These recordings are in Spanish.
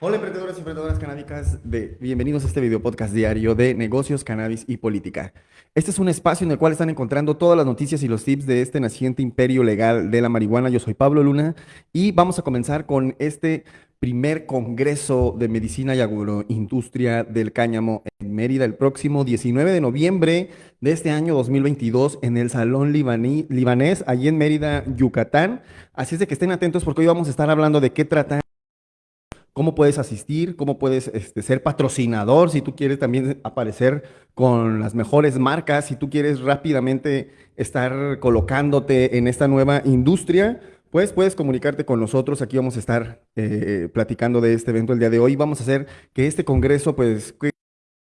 Hola emprendedores y emprendedoras canábicas, de, bienvenidos a este video podcast diario de negocios, cannabis y política. Este es un espacio en el cual están encontrando todas las noticias y los tips de este naciente imperio legal de la marihuana. Yo soy Pablo Luna y vamos a comenzar con este primer Congreso de Medicina y Agroindustria del Cáñamo en Mérida el próximo 19 de noviembre de este año 2022 en el Salón Libanés, allí en Mérida, Yucatán. Así es de que estén atentos porque hoy vamos a estar hablando de qué trata cómo puedes asistir, cómo puedes este, ser patrocinador, si tú quieres también aparecer con las mejores marcas, si tú quieres rápidamente estar colocándote en esta nueva industria, pues puedes comunicarte con nosotros. Aquí vamos a estar eh, platicando de este evento el día de hoy. Vamos a hacer que este congreso, pues,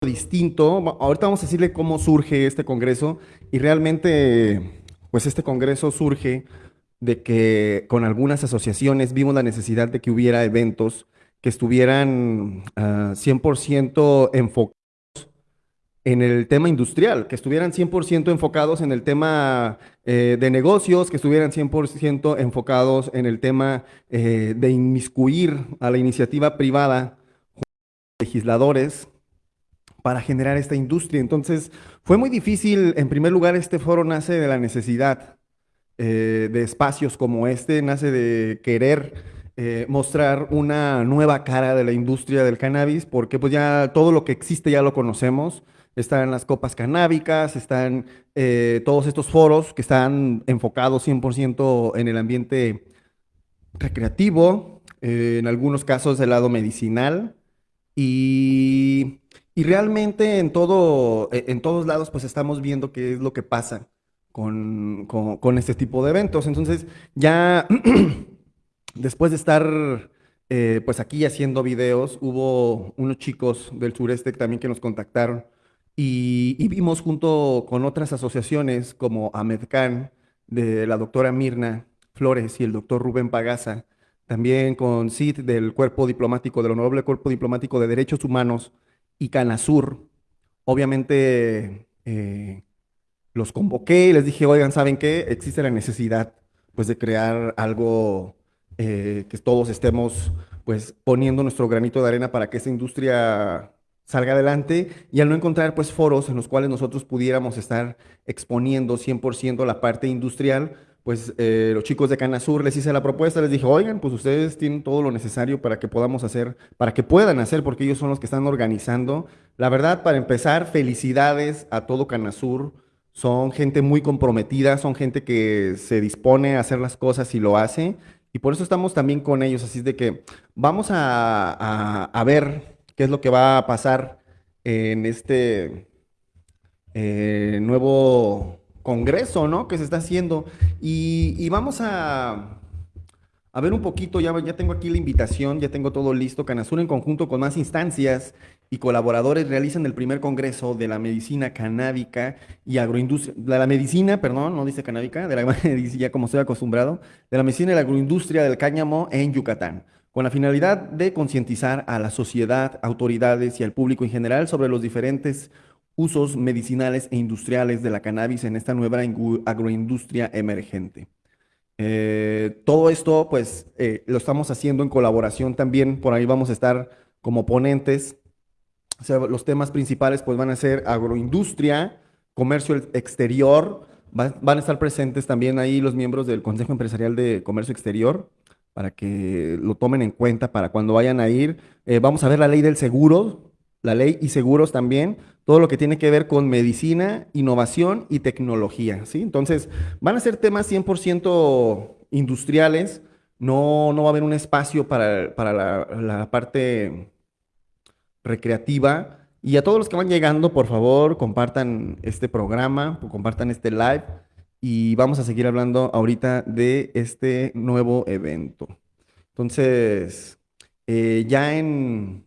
distinto. Ahorita vamos a decirle cómo surge este congreso y realmente, pues, este congreso surge de que con algunas asociaciones vimos la necesidad de que hubiera eventos que estuvieran 100% ah, enfocados en el tema industrial, que estuvieran 100% enfocados en el tema eh, de negocios, que estuvieran 100% enfocados en el tema eh, de inmiscuir a la iniciativa privada, legisladores, para generar esta industria. Entonces, fue muy difícil, en primer lugar, este foro nace de la necesidad eh, de espacios como este, nace de querer eh, mostrar una nueva cara de la industria del cannabis, porque pues ya todo lo que existe ya lo conocemos. Están las copas canábicas, están eh, todos estos foros que están enfocados 100% en el ambiente recreativo, eh, en algunos casos del lado medicinal, y, y realmente en, todo, e, en todos lados pues estamos viendo qué es lo que pasa con, con, con este tipo de eventos. Entonces ya Después de estar eh, pues aquí haciendo videos, hubo unos chicos del sureste también que nos contactaron y, vimos junto con otras asociaciones como AMEDCAN, de la doctora Mirna Flores y el doctor Rubén Pagaza, también con CID del Cuerpo Diplomático, del Honorable Cuerpo Diplomático de Derechos Humanos y CANASUR. Obviamente eh, los convoqué y les dije, oigan, ¿saben qué? Existe la necesidad pues de crear algo eh, que todos estemos pues poniendo nuestro granito de arena para que esta industria salga adelante y al no encontrar pues foros en los cuales nosotros pudiéramos estar exponiendo 100% la parte industrial, pues eh, los chicos de Canasur les hice la propuesta, les dije, oigan, pues ustedes tienen todo lo necesario para que podamos hacer, para que puedan hacer, porque ellos son los que están organizando. La verdad, para empezar, felicidades a todo Canasur. Son gente muy comprometida, son gente que se dispone a hacer las cosas y lo hace. Y por eso estamos también con ellos, así de que vamos a, ver qué es lo que va a pasar en este eh, nuevo congreso, ¿no? Que se está haciendo. y vamos a, a ver un poquito, ya, ya tengo aquí la invitación, ya tengo todo listo. Canasur en conjunto con más instancias y colaboradores realizan el primer congreso de la medicina canábica y agroindustria, de la medicina, perdón, no dice canábica, de la medicina, como estoy acostumbrado, de la medicina y la agroindustria del cáñamo en Yucatán, con la finalidad de concientizar a la sociedad, autoridades y al público en general sobre los diferentes usos medicinales e industriales de la cannabis en esta nueva agroindustria emergente. Eh, todo esto, pues, eh, lo estamos haciendo en colaboración también. Por ahí vamos a estar como ponentes. Los temas principales, pues, van a ser agroindustria, comercio exterior. van a estar presentes también ahí los miembros del Consejo Empresarial de Comercio Exterior para que lo tomen en cuenta para cuando vayan a ir. Eh, vamos a ver la ley del seguro, la ley y seguros también, todo lo que tiene que ver con medicina, innovación y tecnología, ¿sí? Entonces, van a ser temas 100% industriales, no, no va a haber un espacio para, la, parte recreativa. Y a todos los que van llegando, por favor, compartan este programa, compartan este live y vamos a seguir hablando ahorita de este nuevo evento. Entonces, eh, ya en,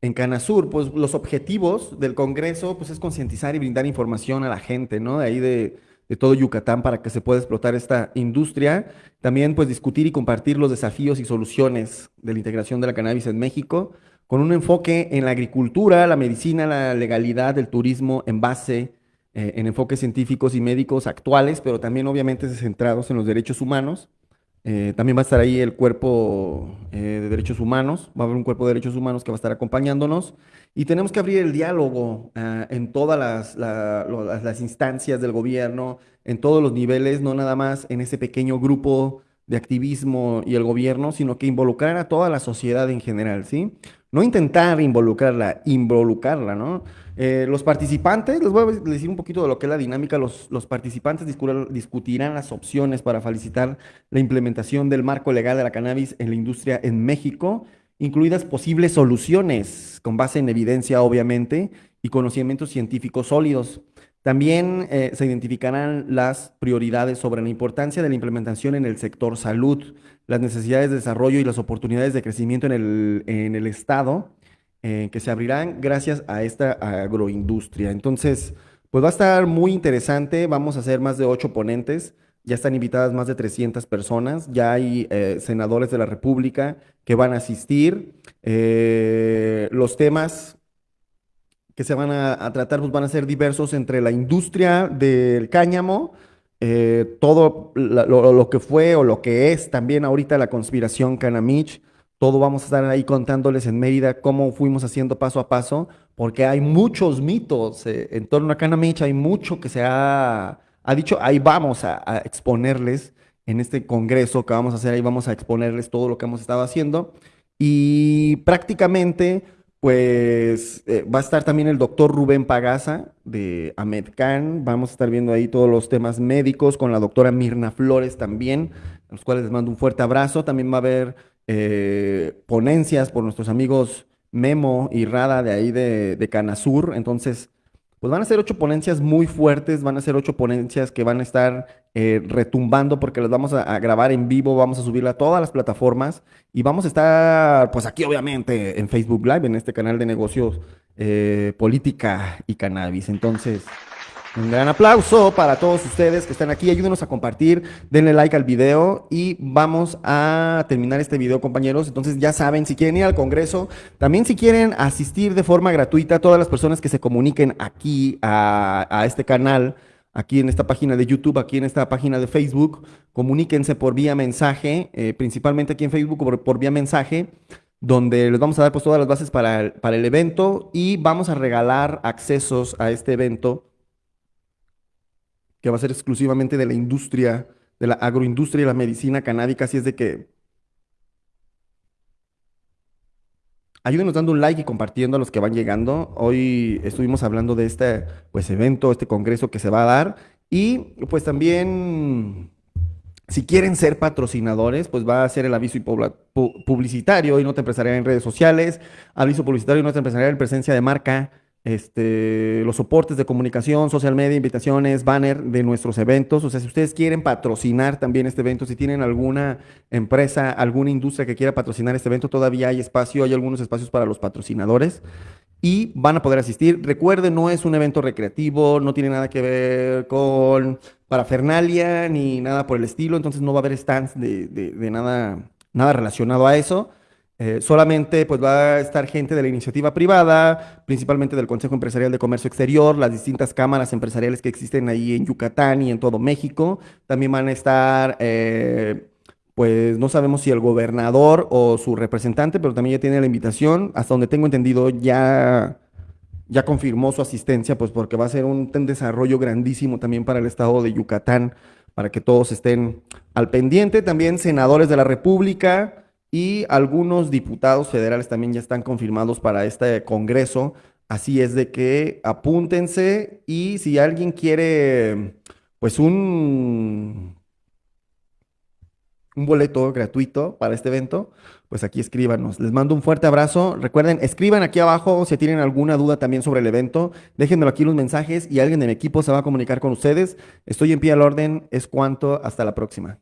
en Canasur, pues los objetivos del Congreso pues, es concientizar y brindar información a la gente, ¿no? De ahí de, todo Yucatán para que se pueda explotar esta industria. También pues discutir y compartir los desafíos y soluciones de la integración de la cannabis en México, con un enfoque en la agricultura, la medicina, la legalidad, el turismo, en base eh, en enfoques científicos y médicos actuales, pero también obviamente centrados en los derechos humanos, Eh, también va a estar ahí el cuerpo eh, de derechos humanos, va a haber un cuerpo de derechos humanos que va a estar acompañándonos y tenemos que abrir el diálogo ah, en todas las, las instancias del gobierno, en todos los niveles, no nada más en ese pequeño grupo de activismo y el gobierno, sino que involucrar a toda la sociedad en general, ¿sí? No intentar involucrarla, involucrarla, ¿no? Eh, los participantes, les voy a decir un poquito de lo que es la dinámica, los, los participantes discutirán las opciones para felicitar la implementación del marco legal de la cannabis en la industria en México, incluidas posibles soluciones con base en evidencia, obviamente, y conocimientos científicos sólidos. También eh, se identificarán las prioridades sobre la importancia de la implementación en el sector salud, las necesidades de desarrollo y las oportunidades de crecimiento en el, en el Estado eh, que se abrirán gracias a esta agroindustria. Entonces, pues va a estar muy interesante. Vamos a hacer más de ocho ponentes. Ya están invitadas más de 300 personas. Ya hay eh, senadores de la República que van a asistir. los temas que se van a, tratar pues van a ser diversos entre la industria del cáñamo, eh, todo lo, que fue o lo que es también ahorita la conspiración Canamich, todo vamos a estar ahí contándoles en Mérida cómo fuimos haciendo paso a paso, porque hay muchos mitos eh, en torno a Canamich, hay mucho que se ha, ha dicho, ahí vamos a, a, exponerles en este congreso que vamos a hacer, ahí vamos a exponerles todo lo que hemos estado haciendo. Y prácticamente pues eh, va a estar también el doctor Rubén Pagaza de Amedcan. Vamos a estar viendo ahí todos los temas médicos con la doctora Mirna Flores también, a los cuales les mando un fuerte abrazo. También va a haber eh, ponencias por nuestros amigos Memo y Rada de ahí de, de Canasur. Entonces, pues van a ser ocho ponencias muy fuertes, van a ser ocho ponencias que van a estar eh, retumbando porque las vamos a, grabar en vivo, vamos a subirla a todas las plataformas y vamos a estar, pues aquí obviamente en Facebook Live, en este canal de negocios, eh, política y cannabis. Entonces... Un gran aplauso para todos ustedes que están aquí. Ayúdenos a compartir, denle like al video y vamos a terminar este video, compañeros. Entonces ya saben, si quieren ir al Congreso, también si quieren asistir de forma gratuita, todas las personas que se comuniquen aquí a, este canal, aquí en esta página de YouTube, aquí en esta página de Facebook, comuníquense por vía mensaje, eh, principalmente aquí en Facebook por, por, vía mensaje, donde les vamos a dar pues todas las bases para para el evento y vamos a regalar accesos a este evento que va a ser exclusivamente de la industria, de la agroindustria y la medicina canábica, así es de que ayúdenos dando un like y compartiendo a los que van llegando. Hoy estuvimos hablando de este pues, evento, este congreso que se va a dar. Y pues también, si quieren ser patrocinadores, pues va a ser el aviso publicitario y nota empresarial en redes sociales, aviso publicitario y nota empresarial en presencia de marca este, los soportes de comunicación, social media, invitaciones, banner de nuestros eventos. O sea, si ustedes quieren patrocinar también este evento, si tienen alguna empresa, alguna industria que quiera patrocinar este evento, todavía hay espacio, hay algunos espacios para los patrocinadores y van a poder asistir. Recuerden, no es un evento recreativo, no tiene nada que ver con parafernalia ni nada por el estilo, entonces no va a haber stands de, de nada, nada relacionado a eso. Eh, solamente pues va a estar gente de la iniciativa privada, principalmente del Consejo Empresarial de Comercio Exterior, las distintas cámaras empresariales que existen ahí en Yucatán y en todo México. También van a estar, eh, pues no sabemos si el gobernador o su representante, pero también ya tiene la invitación. Hasta donde tengo entendido ya, ya confirmó su asistencia, pues porque va a ser un, un desarrollo grandísimo también para el estado de Yucatán, para que todos estén al pendiente. También senadores de la República y algunos diputados federales también ya están confirmados para este Congreso. Así es de que apúntense y si alguien quiere, pues un, un boleto gratuito para este evento, pues aquí escríbanos. Les mando un fuerte abrazo. Recuerden, escriban aquí abajo si tienen alguna duda también sobre el evento. Déjenmelo aquí los mensajes y alguien de mi equipo se va a comunicar con ustedes. Estoy en pie al orden. Es cuanto. Hasta la próxima.